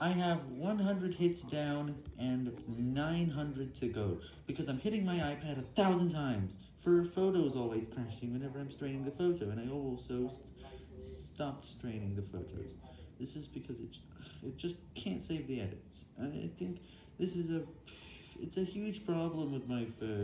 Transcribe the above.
I have 100 hits down and 900 to go, because I'm hitting my iPad a thousand times, for photos always crashing whenever I'm straining the photo, and I also st stopped straining the photos. This is because it, it just can't save the edits, and I think this is a, it's a huge problem with my phone.